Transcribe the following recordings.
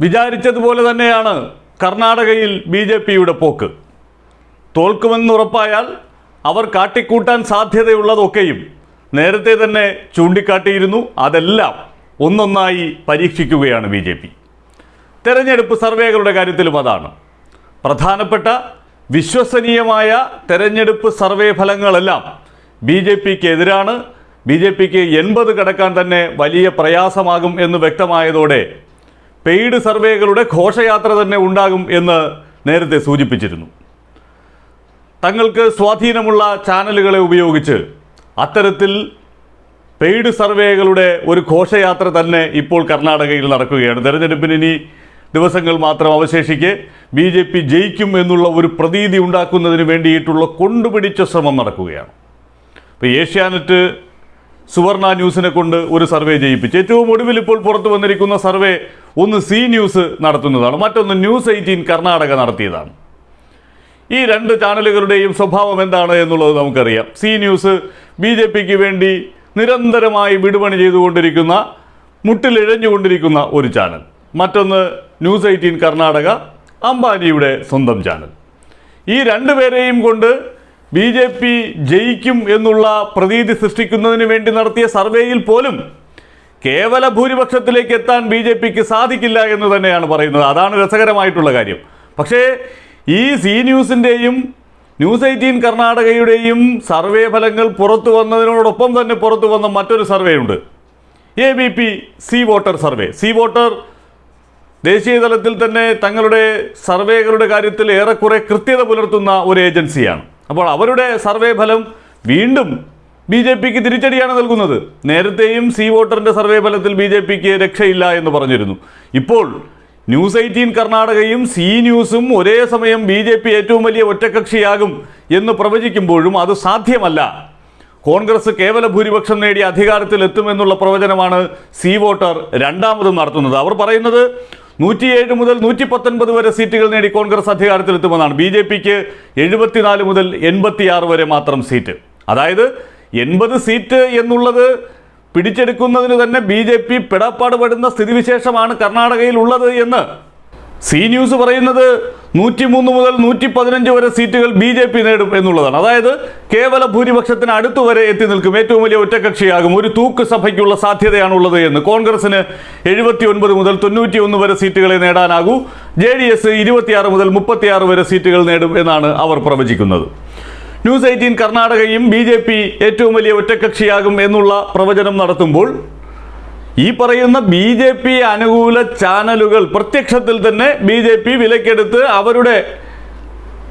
വിചാരിച്ചതുപോലെ തന്നെയാണ് കർണാടകയിൽ B J പിയുടെ പോക്ക്. തോൽക്കുമെന്നുറപ്പായാൽ അവർ കാട്ടിക്കൂട്ടാൻ സാധ്യതയുള്ളതൊക്കെയും നേരത്തെ തന്നെ ചൂണ്ടിക്കാട്ടിയിരുന്നു. അതെല്ലാം ഒന്നൊന്നായി പരീക്ഷിക്കുകയാണ് ബി ജെ പി. തെരഞ്ഞെടുപ്പ് സർവേകളുടെ കാര്യത്തിലും അതാണ്. പ്രധാനപ്പെട്ട വിശ്വസനീയമായ തെരഞ്ഞെടുപ്പ് സർവേ ഫലങ്ങളെല്ലാം ബി ജെ പിക്ക് എതിരാണ് ബി ജെ പിക്ക് എൺപത് കടക്കാൻ തന്നെ വലിയ പ്രയാസമാകും എന്ന് വ്യക്തമായതോടെ പെയ്ഡ് സർവേകളുടെ ഘോഷയാത്ര തന്നെ ഉണ്ടാകും എന്ന് നേരത്തെ സൂചിപ്പിച്ചിരുന്നു. തങ്ങൾക്ക് സ്വാധീനമുള്ള ചാനലുകളെ ഉപയോഗിച്ച് അത്തരത്തിൽ പെയ്ഡ് സർവേകളുടെ ഒരു ഘോഷയാത്ര തന്നെ ഇപ്പോൾ കർണാടകയിൽ നടക്കുകയാണ്. തെരഞ്ഞെടുപ്പിന് ഇനി ദിവസങ്ങൾ മാത്രം അവശേഷിക്കെ ബി ജെ പി ജയിക്കും എന്നുള്ള ഒരു പ്രതീതി ഉണ്ടാക്കുന്നതിന് വേണ്ടിയിട്ടുള്ള കൊണ്ടുപിടിച്ച ശ്രമം നടക്കുകയാണ്. ഇപ്പോൾ ഏഷ്യാനെറ്റ് സുവർണ ന്യൂസിനെ കൊണ്ട് ഒരു സർവേ ചെയ്യിപ്പിച്ചു ഏറ്റവും ഒടുവിൽ ഇപ്പോൾ പുറത്തു വന്നിരിക്കുന്ന സർവേ ഒന്ന് സി ന്യൂസ് നടത്തുന്നതാണ്. മറ്റൊന്ന് ന്യൂസ് എയ്റ്റീൻ കർണാടക നടത്തിയതാണ്. ഈ രണ്ട് ചാനലുകളുടെയും സ്വഭാവം എന്താണ് എന്നുള്ളത് നമുക്കറിയാം. സി ന്യൂസ് ബി ജെ പിക്ക് വേണ്ടി നിരന്തരമായി വിടുപണി ചെയ്തുകൊണ്ടിരിക്കുന്ന മുട്ടിലിഴഞ്ഞുകൊണ്ടിരിക്കുന്ന ഒരു ചാനൽ. മറ്റൊന്ന് ന്യൂസ് എയ്റ്റീൻ കർണാടക അംബാനിയുടെ സ്വന്തം ചാനൽ. ഈ രണ്ടുപേരെയും കൊണ്ട് ബി ജെ പി ജയിക്കും എന്നുള്ള പ്രതീതി സൃഷ്ടിക്കുന്നതിന് വേണ്ടി നടത്തിയ സർവേയിൽ പോലും കേവല ഭൂരിപക്ഷത്തിലേക്ക് എത്താൻ ബി ജെ പിക്ക് സാധിക്കില്ല എന്ന് തന്നെയാണ് പറയുന്നത്. അതാണ് രസകരമായിട്ടുള്ള കാര്യം. പക്ഷേ ഈ സി ന്യൂസിന്റെയും ന്യൂസ് എയ്റ്റീൻ കർണാടകയുടെയും സർവേ ഫലങ്ങൾ പുറത്തു വന്നതിനോടൊപ്പം തന്നെ പുറത്തു വന്ന മറ്റൊരു സർവേ ഉണ്ട് A B P C voter survey. C voter ദേശീയ തലത്തിൽ തന്നെ തങ്ങളുടെ സർവേകളുടെ കാര്യത്തിൽ ഏറെക്കുറെ കൃത്യത പുലർത്തുന്ന ഒരു ഏജൻസിയാണ്. അപ്പോൾ അവരുടെ സർവേ ഫലം വീണ്ടും ബി ജെ പിക്ക് തിരിച്ചടിയാണ് നൽകുന്നത്. നേരത്തെയും സി വോട്ടറിന്റെ സർവേ ഫലത്തിൽ ബി ജെ പിക്ക് രക്ഷയില്ല എന്ന് പറഞ്ഞിരുന്നു. ഇപ്പോൾ ന്യൂസ് എയ്റ്റീൻ കർണാടകയും സി ന്യൂസും ഒരേ സമയം ബി ജെ പി ഏറ്റവും വലിയ ഒറ്റക്കക്ഷിയാകും എന്ന് പ്രവചിക്കുമ്പോഴും അത് സാധ്യമല്ല. കോൺഗ്രസ് കേവല ഭൂരിപക്ഷം നേടി അധികാരത്തിൽ എത്തുമെന്നുള്ള പ്രവചനമാണ് സി വോട്ടർ രണ്ടാമതും നടത്തുന്നത്. അവർ പറയുന്നത് നൂറ്റിയേഴ് മുതൽ നൂറ്റി പത്തൊൻപത് വരെ സീറ്റുകൾ നേടി കോൺഗ്രസ് അധികാരത്തിലെത്തുമെന്നാണ്. ബി ജെ പിക്ക് എഴുപത്തിനാല് മുതൽ എൺപത്തിയാറ് വരെ മാത്രം സീറ്റ്. അതായത് എൺപത് സീറ്റ് എന്നുള്ളത് പിടിച്ചെടുക്കുന്നതിന് തന്നെ ബി ജെ പി പെടാപ്പാടുപെടുന്ന സ്ഥിതിവിശേഷമാണ് കർണാടകയിൽ ഉള്ളത് എന്ന്. സി ന്യൂസ് പറയുന്നത് നൂറ്റിമൂന്ന് മുതൽ നൂറ്റി പതിനഞ്ച് വരെ സീറ്റുകൾ ബി ജെ പി നേടും എന്നുള്ളതാണ്. അതായത് കേവല ഭൂരിപക്ഷത്തിന് അടുത്തു വരെ എത്തി നിൽക്കും. ഏറ്റവും വലിയ ഒറ്റക്കക്ഷിയാകും ഒരു തൂക്ക് സഭയ്ക്കുള്ള സാധ്യതയാണുള്ളത് എന്ന് കോൺഗ്രസിന് എഴുപത്തി ഒൻപത് മുതൽ തൊണ്ണൂറ്റി ഒന്ന് വരെ സീറ്റുകളെ നേടാനാകൂ. ജെ ഡി എസ് ഇരുപത്തിയാറ് മുതൽ മുപ്പത്തിയാറ് വരെ സീറ്റുകൾ നേടും എന്നാണ് അവർ പ്രവചിക്കുന്നത്. ന്യൂസ് എയ്റ്റീൻ കർണാടകയും ബി ഏറ്റവും വലിയ ഒറ്റക്കക്ഷിയാകും എന്നുള്ള പ്രവചനം നടത്തുമ്പോൾ ഈ പറയുന്ന ബി ജെ പി അനുകൂല ചാനലുകൾ പ്രത്യക്ഷത്തിൽ തന്നെ ബി ജെ പി വിലക്കെടുത്ത് അവരുടെ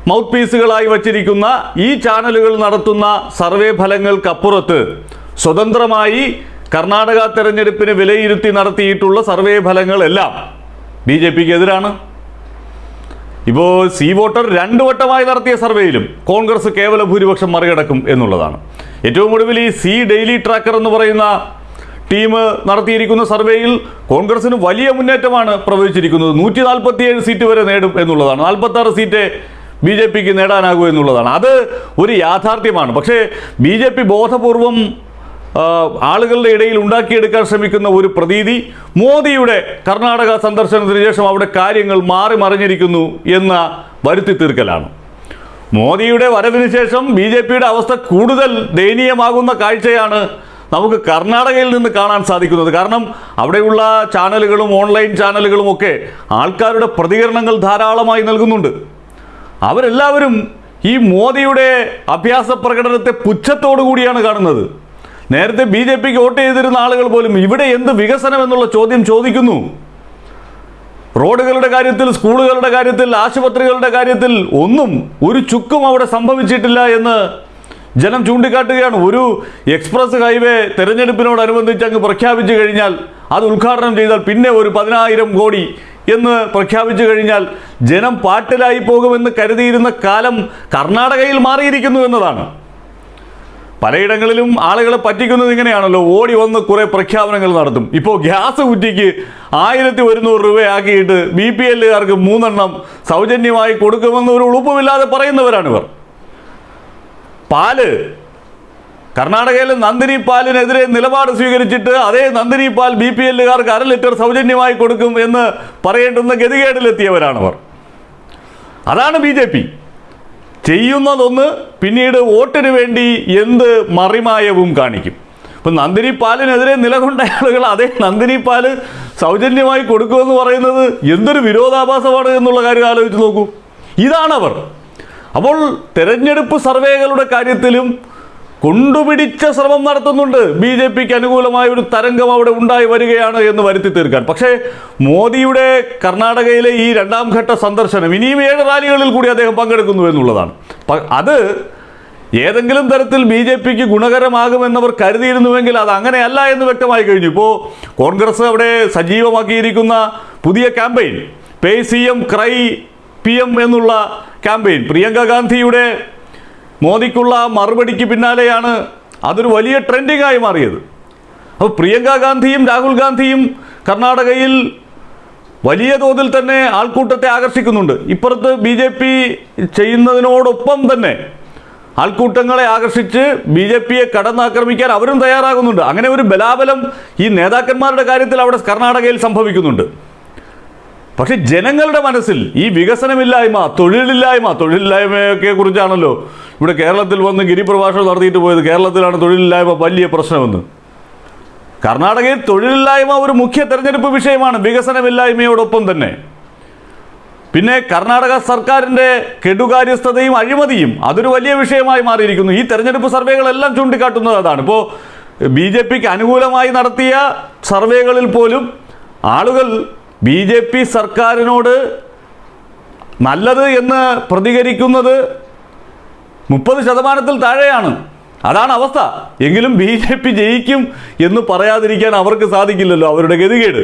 മൗത്ത് പീസുകളായി വച്ചിരിക്കുന്ന ഈ ചാനലുകൾ നടത്തുന്ന സർവേ ഫലങ്ങൾക്കപ്പുറത്ത് സ്വതന്ത്രമായി കർണാടക തെരഞ്ഞെടുപ്പിന് വിലയിരുത്തി നടത്തിയിട്ടുള്ള സർവേ ഫലങ്ങളെല്ലാം ബി ജെ പിക്ക് എതിരാണ് ഇപ്പോൾ സി വോട്ടർ രണ്ടു വട്ടമായി നടത്തിയ സർവേയിലും കോൺഗ്രസ് കേവല ഭൂരിപക്ഷം മറികടക്കും എന്നുള്ളതാണ്. ഏറ്റവും ഒടുവിൽ ഈ സി ഡെയിലി ട്രാക്കർ എന്ന് പറയുന്ന ടീം നടത്തിയിരിക്കുന്ന സർവേയിൽ കോൺഗ്രസിന് വലിയ മുന്നേറ്റമാണ് പ്രവചിച്ചിരിക്കുന്നത്. നൂറ്റി നാൽപ്പത്തിയേഴ് സീറ്റ് വരെ നേടും എന്നുള്ളതാണ്. നാൽപ്പത്താറ് സീറ്റ് ബി ജെ പിക്ക് നേടാനാകൂ എന്നുള്ളതാണ്. അത് ഒരു യാഥാർത്ഥ്യമാണ്. പക്ഷേ ബി ജെ പി ബോധപൂർവം ആളുകളുടെ ഇടയിൽ ഉണ്ടാക്കിയെടുക്കാൻ ശ്രമിക്കുന്ന ഒരു പ്രതീതി മോദിയുടെ കർണാടക സന്ദർശനത്തിന് ശേഷം അവിടെ കാര്യങ്ങൾ മാറി മറിഞ്ഞിരിക്കുന്നു എന്ന വരുത്തി തീർക്കലാണ് മോദിയുടെ വരവിന് ശേഷം ബി അവസ്ഥ കൂടുതൽ ദയനീയമാകുന്ന കാഴ്ചയാണ് നമുക്ക് കർണാടകയിൽ നിന്ന് കാണാൻ സാധിക്കുന്നത്. കാരണം അവിടെയുള്ള ചാനലുകളും ഓൺലൈൻ ചാനലുകളും ഒക്കെ ആൾക്കാരുടെ പ്രതികരണങ്ങൾ ധാരാളമായി നൽകുന്നുണ്ട്. അവരെല്ലാവരും ഈ മോദിയുടെ അഭ്യാസ പ്രകടനത്തെ പുച്ഛത്തോടു കൂടിയാണ് കാണുന്നത്. നേരത്തെ ബി ജെ പിക്ക് വോട്ട് ചെയ്തിരുന്ന ആളുകൾ പോലും ഇവിടെ എന്ത് വികസനം എന്നുള്ള ചോദ്യം ചോദിക്കുന്നു. റോഡുകളുടെ കാര്യത്തിൽ സ്കൂളുകളുടെ കാര്യത്തിൽ ആശുപത്രികളുടെ കാര്യത്തിൽ ഒന്നും ഒരു ചുക്കും അവിടെ സംഭവിച്ചിട്ടില്ല എന്ന് ജനം ചൂണ്ടിക്കാട്ടുകയാണ്. ഒരു എക്സ്പ്രസ് ഹൈവേ തെരഞ്ഞെടുപ്പിനോടനുബന്ധിച്ച് അങ്ങ് പ്രഖ്യാപിച്ചു കഴിഞ്ഞാൽ അത് ഉദ്ഘാടനം ചെയ്താൽ പിന്നെ ഒരു പതിനായിരം കോടി എന്ന് പ്രഖ്യാപിച്ചു കഴിഞ്ഞാൽ ജനം പാട്ടിലായി പോകുമെന്ന് കരുതിയിരുന്ന കാലം കർണാടകയിൽ മാറിയിരിക്കുന്നു എന്നതാണ്. പലയിടങ്ങളിലും ആളുകളെ പറ്റിക്കുന്നത് ഇങ്ങനെയാണല്ലോ. ഓടി വന്ന് കുറേ പ്രഖ്യാപനങ്ങൾ നടത്തും. ഇപ്പോൾ ഗ്യാസ് കുറ്റിക്ക് ആയിരത്തി ഒരുന്നൂറ് രൂപയാക്കിയിട്ട് ബി പി എല്ലുകാർക്ക് മൂന്നെണ്ണം സൗജന്യമായി കൊടുക്കുമെന്ന് ഒരു ഉളുപ്പുമില്ലാതെ പറയുന്നവരാണിവർ. പാൽ. കർണാടകയിലെ നന്ദിനി പാലിനെതിരെ നിലപാട് സ്വീകരിച്ചിട്ട് അതേ നന്ദിനി പാൽ ബി പി എല്ലുകാർക്ക് അര ലിറ്റർ സൗജന്യമായി കൊടുക്കും എന്ന് പറയേണ്ടുന്ന ഗതികേടിലെത്തിയവരാണവർ. അതാണ് ബി ജെ പി. ചെയ്യുന്നതൊന്ന് പിന്നീട് വോട്ടിന് വേണ്ടി എന്ത് മറിമായവും കാണിക്കും. ഇപ്പം നന്ദിനി പാലിനെതിരെ നിലകൊണ്ട ആളുകൾ അതേ നന്ദിനി പാൽ സൗജന്യമായി കൊടുക്കുമെന്ന് പറയുന്നത് എന്തൊരു വിരോധാഭാസമാണ് എന്നുള്ള കാര്യം ആലോചിച്ച് നോക്കൂ. ഇതാണവർ. അപ്പോൾ തെരഞ്ഞെടുപ്പ് സർവേകളുടെ കാര്യത്തിലും കൊണ്ടുപിടിച്ച ശ്രമം നടത്തുന്നുണ്ട്. ബി ജെ പിക്ക് അനുകൂലമായ ഒരു തരംഗം അവിടെ ഉണ്ടായി വരികയാണ് എന്ന് വരുത്തി തീർക്കാൻ. പക്ഷേ മോദിയുടെ കർണാടകയിലെ ഈ രണ്ടാം ഘട്ട സന്ദർശനം ഇനിയും ഏഴ് റാലികളിൽ കൂടി അദ്ദേഹം പങ്കെടുക്കുന്നു എന്നുള്ളതാണ്. അത് ഏതെങ്കിലും തരത്തിൽ ബി ജെ പിക്ക് ഗുണകരമാകുമെന്നവർ കരുതിയിരുന്നുവെങ്കിൽ അത് അങ്ങനെയല്ല എന്ന് വ്യക്തമായി കഴിഞ്ഞു. ഇപ്പോൾ കോൺഗ്രസ് അവിടെ സജീവമാക്കിയിരിക്കുന്ന പുതിയ campaign. Pay C M cry P M എന്നുള്ള ക്യാമ്പയിൻ. പ്രിയങ്ക ഗാന്ധിയുടെ മോദിക്കുള്ള മറുപടിക്ക് പിന്നാലെയാണ് അതൊരു വലിയ ട്രെൻഡിങ്ങായി മാറിയത്. അപ്പോൾ പ്രിയങ്ക ഗാന്ധിയും രാഹുൽ ഗാന്ധിയും കർണാടകയിൽ വലിയ തോതിൽ തന്നെ ആൾക്കൂട്ടത്തെ ആകർഷിക്കുന്നുണ്ട്. ഇപ്പുറത്ത് ബി ജെ പി ചെയ്യുന്നതിനോടൊപ്പം തന്നെ ആൾക്കൂട്ടങ്ങളെ ആകർഷിച്ച് ബി ജെ പിയെ കടന്നാക്രമിക്കാൻ അവരും തയ്യാറാകുന്നുണ്ട്. അങ്ങനെ ഒരു ബലാബലം ഈ നേതാക്കന്മാരുടെ കാര്യത്തിൽ അവിടെ കർണാടകയിൽ സംഭവിക്കുന്നുണ്ട്. പക്ഷെ ജനങ്ങളുടെ മനസ്സിൽ ഈ വികസനമില്ലായ്മ തൊഴിലില്ലായ്മ തൊഴിലില്ലായ്മയൊക്കെ കുറിച്ചാണല്ലോ ഇവിടെ കേരളത്തിൽ വന്ന് ഗിരിപ്രഭാഷണം നടത്തിയിട്ട് പോയത്. കേരളത്തിലാണ് തൊഴിലില്ലായ്മ വലിയ പ്രശ്നമെന്ന്. കർണാടകയിൽ തൊഴിലില്ലായ്മ ഒരു മുഖ്യ തെരഞ്ഞെടുപ്പ് വിഷയമാണ് വികസനമില്ലായ്മയോടൊപ്പം തന്നെ. പിന്നെ കർണാടക സർക്കാരിന്റെ കെടുകാര്യസ്ഥതയും അഴിമതിയും അതൊരു വലിയ വിഷയമായി മാറിയിരിക്കുന്നു. ഈ തെരഞ്ഞെടുപ്പ് സർവേകളെല്ലാം ചൂണ്ടിക്കാട്ടുന്നത് അതാണ്. ഇപ്പോൾ ബി ജെ പിക്ക് അനുകൂലമായി നടത്തിയ സർവേകളിൽ പോലും ആളുകൾ ബി ജെ പി സർക്കാരിനോട് നല്ലത് എന്ന് പ്രതികരിക്കുന്നത് മുപ്പത് ശതമാനത്തിൽ താഴെയാണ്. അതാണ് അവസ്ഥ. എങ്കിലും ബി ജെ പി ജയിക്കും എന്ന് പറയാതിരിക്കാൻ അവർക്ക് സാധിക്കില്ലല്ലോ അവരുടെ ഗതികേട്.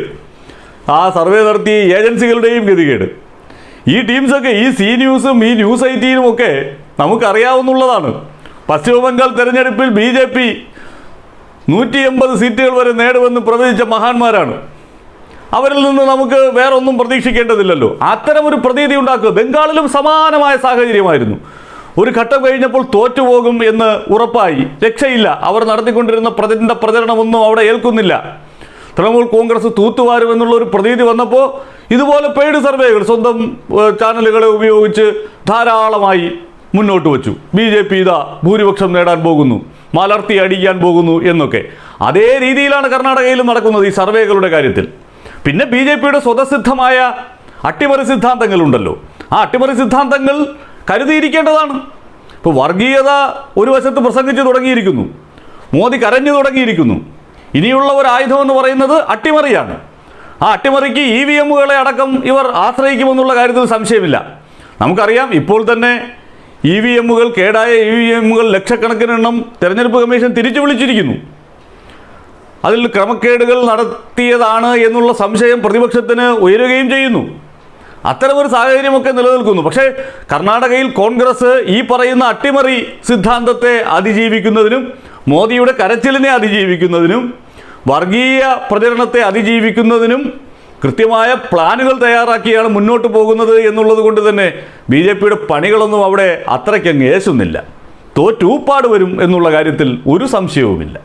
ആ സർവേ നടത്തിയ ഏജൻസികളുടെയും ഗതികേട്. ഈ ടീംസൊക്കെ ഈ സി ന്യൂസും ഈ ന്യൂസ് എയ്റ്റീനും ഒക്കെ നമുക്കറിയാവുന്നുള്ളതാണ്. പശ്ചിമബംഗാൾ തെരഞ്ഞെടുപ്പിൽ ബി ജെ പി നൂറ്റി എൺപത് സീറ്റുകൾ വരെ നേടുമെന്ന് പ്രവചിച്ച മഹാന്മാരാണ്. അവരിൽ നിന്ന് നമുക്ക് വേറെ ഒന്നും പ്രതീക്ഷിക്കേണ്ടതില്ലല്ലോ. ഒരു പ്രതീതി ഉണ്ടാക്കുക ബംഗാളിലും സമാനമായ സാഹചര്യമായിരുന്നു. ഒരു ഘട്ടം കഴിഞ്ഞപ്പോൾ തോറ്റുപോകും എന്ന് ഉറപ്പായി. രക്ഷയില്ല. അവർ നടത്തിക്കൊണ്ടിരുന്ന പ്രതിന്റെ പ്രചരണമൊന്നും അവിടെ ഏൽക്കുന്നില്ല. തൃണമൂൽ കോൺഗ്രസ് തൂത്തുവാരും എന്നുള്ള ഒരു പ്രതീതി വന്നപ്പോൾ ഇതുപോലെ പെയ്ഡ് സർവേകൾ സ്വന്തം ചാനലുകളെ ഉപയോഗിച്ച് ധാരാളമായി മുന്നോട്ട് വച്ചു. ബി ജെ പി ഇതാ ഭൂരിപക്ഷം നേടാൻ പോകുന്നു. മലർത്തി അടിക്കാൻ പോകുന്നു എന്നൊക്കെ. അതേ രീതിയിലാണ് കർണാടകയിലും നടക്കുന്നത് ഈ സർവേകളുടെ കാര്യത്തിൽ. പിന്നെ ബി ജെ പിയുടെ സ്വതസിദ്ധമായ അട്ടിമറി സിദ്ധാന്തങ്ങളുണ്ടല്ലോ. ആ അട്ടിമറി സിദ്ധാന്തങ്ങൾ കരുതിയിരിക്കേണ്ടതാണ്. ഇപ്പോൾ വർഗീയത ഒരു വശത്ത് പ്രസംഗിച്ചു തുടങ്ങിയിരിക്കുന്നു. മോദി കരഞ്ഞു തുടങ്ങിയിരിക്കുന്നു. ഇനിയുള്ള ഒരു ആയുധം എന്ന് പറയുന്നത് അട്ടിമറിയാണ്. ആ അട്ടിമറിക്ക് ഇ വി എമ്മുകളെ അടക്കം ഇവർ ആശ്രയിക്കുമെന്നുള്ള കാര്യത്തിൽ സംശയമില്ല. നമുക്കറിയാം ഇപ്പോൾ തന്നെ ഇ വി എമ്മുകൾ കേടായ ഇ വി എമ്മുകൾ ലക്ഷക്കണക്കിനെണ്ണം തിരഞ്ഞെടുപ്പ് കമ്മീഷൻ തിരിച്ചു വിളിച്ചിരിക്കുന്നു. അതിൽ ക്രമക്കേടുകൾ നടത്തിയതാണ് എന്നുള്ള സംശയം പ്രതിപക്ഷത്തിന് ഉയരുകയും ചെയ്യുന്നു. അത്തരമൊരു സാഹചര്യമൊക്കെ നിലനിൽക്കുന്നു. പക്ഷേ കർണാടകയിൽ കോൺഗ്രസ് ഈ പറയുന്ന അട്ടിമറി സിദ്ധാന്തത്തെ അതിജീവിക്കുന്നതിനും മോദിയുടെ കരച്ചിലിനെ അതിജീവിക്കുന്നതിനും വർഗീയ പ്രചരണത്തെ അതിജീവിക്കുന്നതിനും കൃത്യമായ പ്ലാനുകൾ തയ്യാറാക്കിയാണ് മുന്നോട്ട് പോകുന്നത് എന്നുള്ളത് കൊണ്ട് തന്നെ ബി ജെ പിയുടെ പണികളൊന്നും അവിടെ അത്രയ്ക്കങ്ങ് ഏശുന്നില്ല. തോറ്റൂപ്പാട് വരും എന്നുള്ള കാര്യത്തിൽ ഒരു സംശയവുമില്ല.